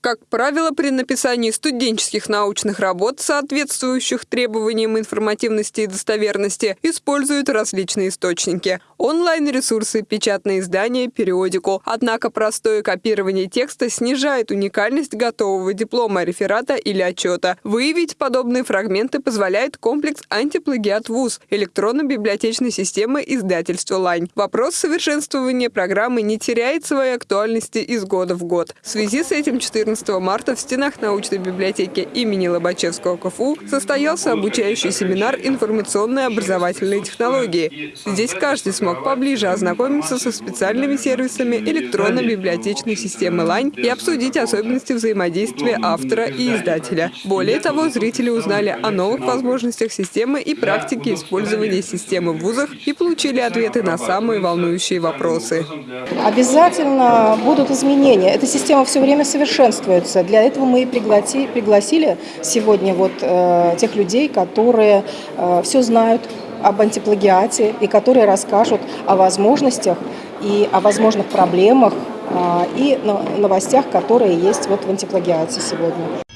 Как правило, при написании студенческих научных работ, соответствующих требованиям информативности и достоверности, используют различные источники – онлайн-ресурсы, печатные издания, периодику. Однако простое копирование текста снижает уникальность готового диплома, реферата или отчета. Выявить подобные фрагменты позволяет комплекс антиплагиат ВУЗ электронно-библиотечной системы издательства «Лань». Вопрос совершенствования программы не теряет своей актуальности из года в год. В связи с этим 14 14 марта в стенах научной библиотеки имени Лобачевского КФУ состоялся обучающий семинар «Информационные образовательные технологии». Здесь каждый смог поближе ознакомиться со специальными сервисами электронно-библиотечной системы «Лань» и обсудить особенности взаимодействия автора и издателя. Более того, зрители узнали о новых возможностях системы и практике использования системы в вузах и получили ответы на самые волнующие вопросы. Обязательно будут изменения. Эта система все время совершенствуется совершенствуется. Для этого мы и пригласили, пригласили сегодня вот, э, тех людей, которые э, все знают об антиплагиате и которые расскажут о возможностях и о возможных проблемах э, и новостях, которые есть вот в антиплагиате сегодня.